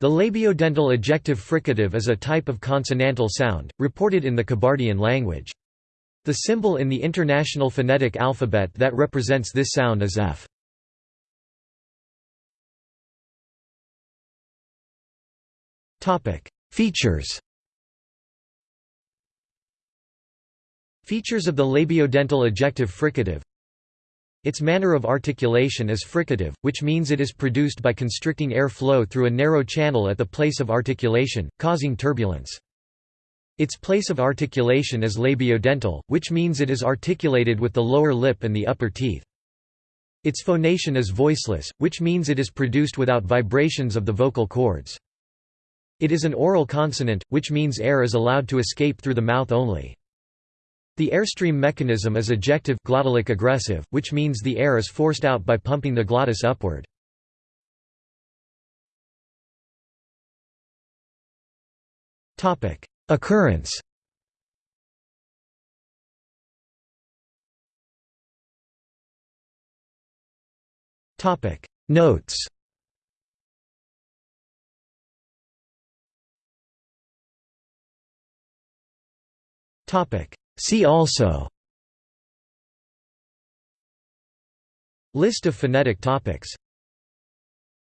The labiodental ejective fricative is a type of consonantal sound, reported in the Kabardian language. The symbol in the International Phonetic Alphabet that represents this sound is F. Features Features of the labiodental ejective fricative its manner of articulation is fricative, which means it is produced by constricting air flow through a narrow channel at the place of articulation, causing turbulence. Its place of articulation is labiodental, which means it is articulated with the lower lip and the upper teeth. Its phonation is voiceless, which means it is produced without vibrations of the vocal cords. It is an oral consonant, which means air is allowed to escape through the mouth only. The airstream mechanism is ejective glottalic egressive, which means the air is forced out by pumping the glottis upward. Occurrence Notes Topic See also List of phonetic topics